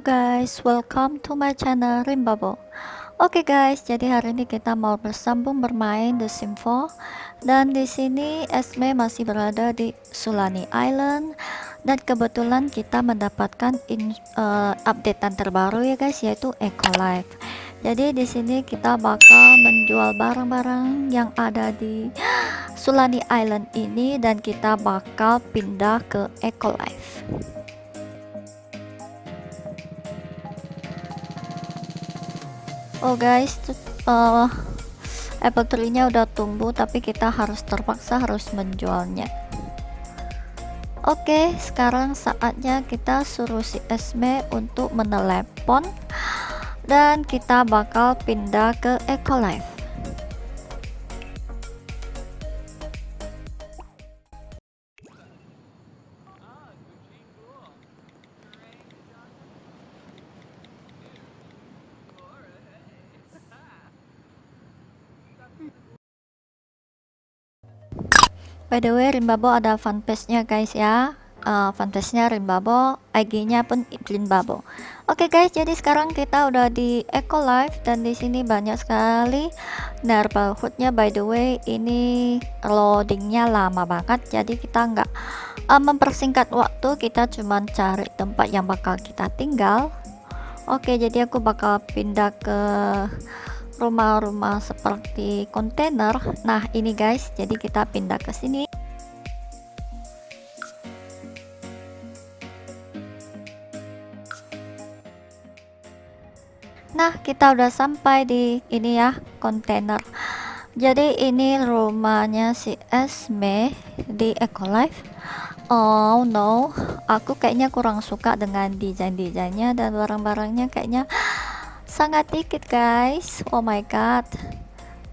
Guys, welcome to my channel Rimbabo. Oke okay guys, jadi hari ini kita mau bersambung bermain The Sims 4 dan di sini Esme masih berada di Sulani Island dan kebetulan kita mendapatkan in, uh, updatean terbaru ya guys yaitu Eco Life. Jadi di sini kita bakal menjual barang-barang yang ada di Sulani Island ini dan kita bakal pindah ke Eco Life. Oh guys uh, apple tree nya udah tumbuh tapi kita harus terpaksa harus menjualnya. Oke sekarang saatnya kita suruh si Esme untuk menelepon dan kita bakal pindah ke Ecolife by the way Rimbabo ada fanpage nya guys ya. Uh, fanpage nya Rimbabo IG nya pun Rimbabo oke okay guys jadi sekarang kita udah di Eco Life dan di sini banyak sekali nya by the way ini loadingnya lama banget jadi kita nggak uh, mempersingkat waktu. Kita cuma cari tempat yang bakal kita tinggal. Oke okay, jadi aku bakal pindah ke rumah-rumah seperti kontainer. Nah ini guys jadi kita pindah ke sini. Nah kita udah sampai di ini ya kontainer. Jadi ini rumahnya si Esme di Ecolife. Oh no. Aku kayaknya kurang suka dengan desain-desainnya dan barang-barangnya kayaknya sangat dikit guys. Oh my god.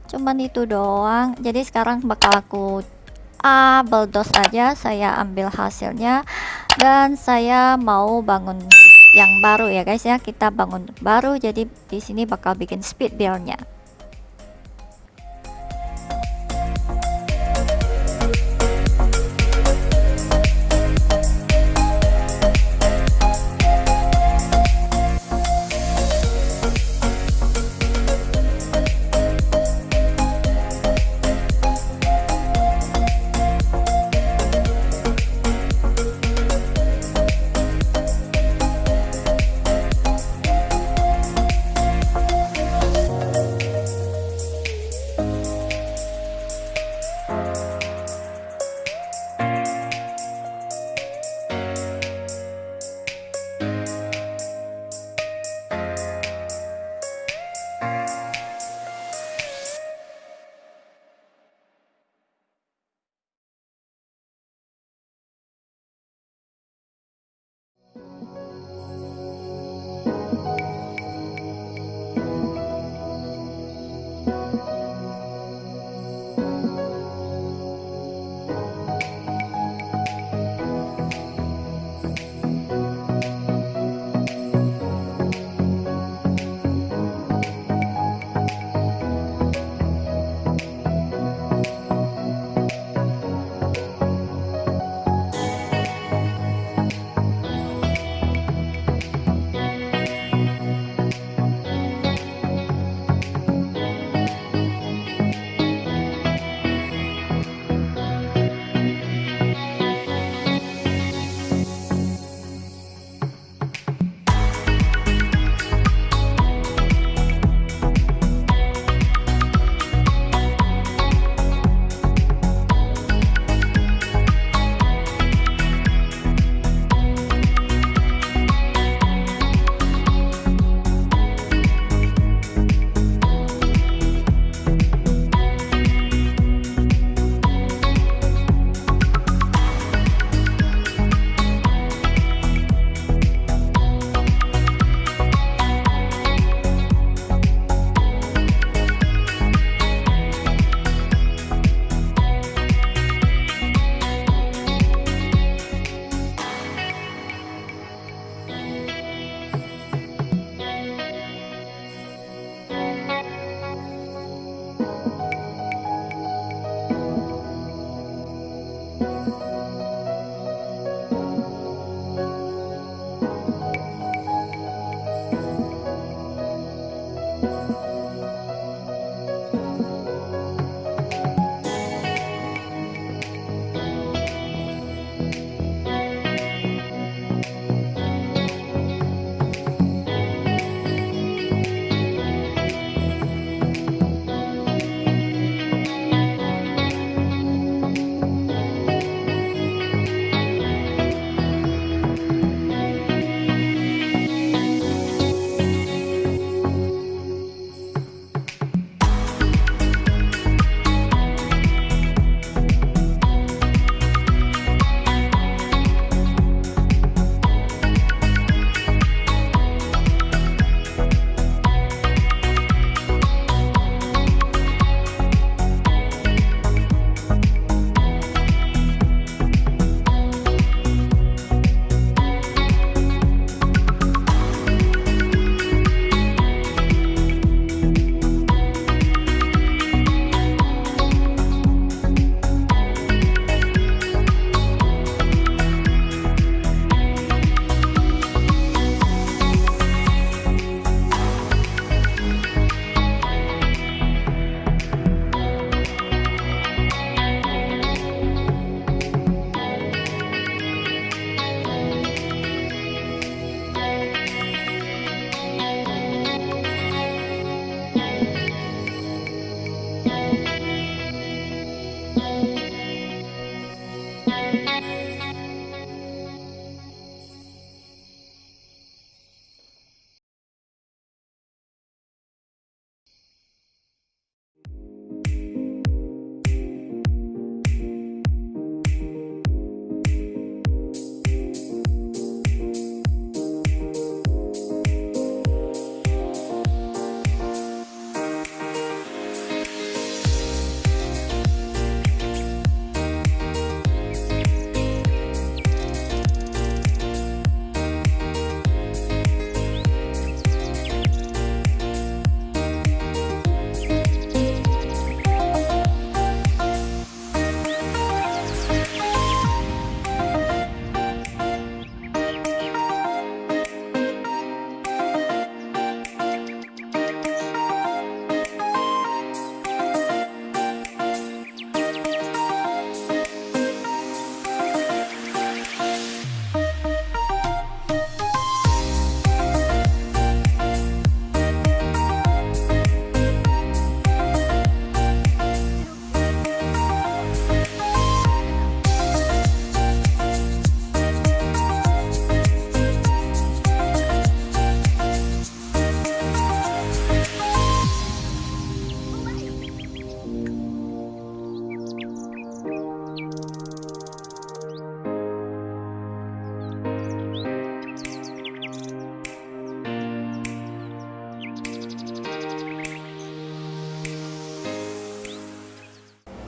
Cuman itu doang. Jadi sekarang bakal aku ah bulldoze aja. Saya ambil hasilnya. Dan saya mau bangun yang baru ya guys ya. Kita bangun baru. Jadi di sini bakal bikin speed buildnya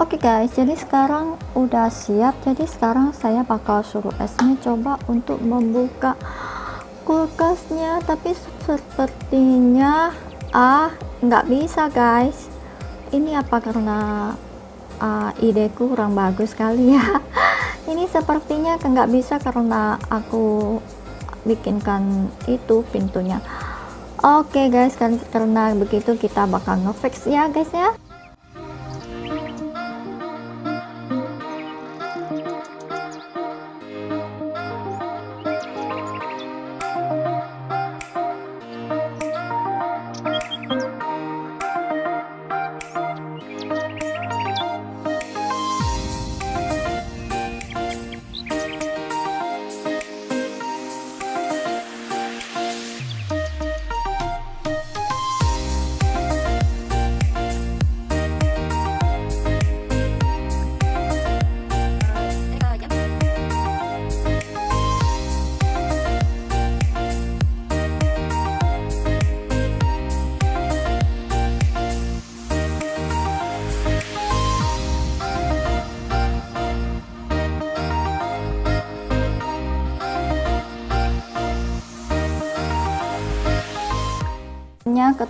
Oke okay guys, jadi sekarang udah siap. Jadi sekarang saya bakal suruh esnya coba untuk membuka kulkasnya, tapi sepertinya ah nggak bisa guys. Ini apa karena uh, ideku kurang bagus kali ya? Ini sepertinya nggak bisa karena aku bikinkan itu pintunya. Oke okay guys, kan karena begitu kita bakal ngefix ya guys ya.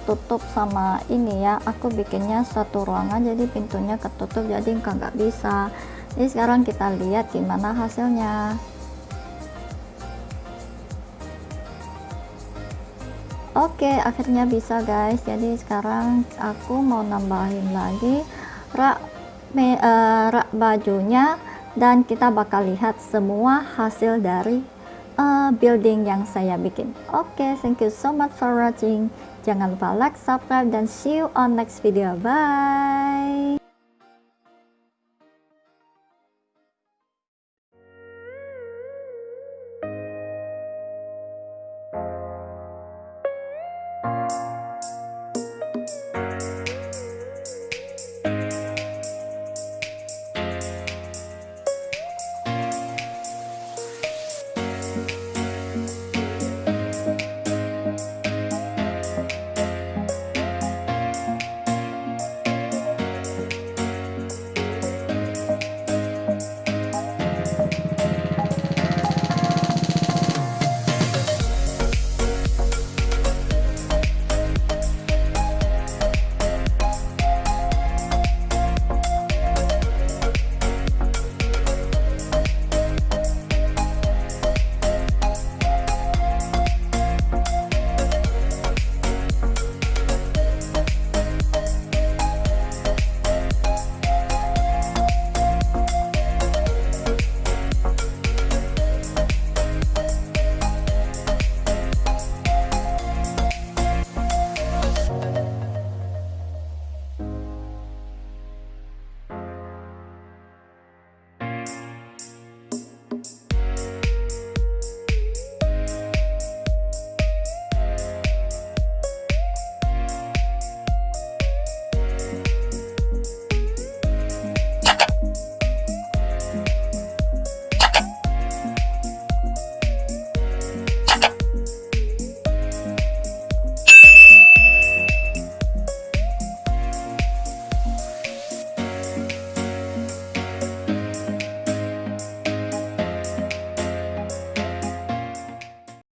Ketutup sama ini ya. Aku bikinnya satu ruangan jadi pintunya ketutup jadi nggak bisa. Jadi sekarang kita lihat gimana hasilnya. Oke akhirnya bisa guys. Jadi sekarang aku mau nambahin lagi rak, me, uh, rak bajunya dan kita bakal lihat semua hasil dari uh, building yang saya bikin oke okay, thank you so much for watching Jangan lupa like, subscribe, dan see you on next video. Bye!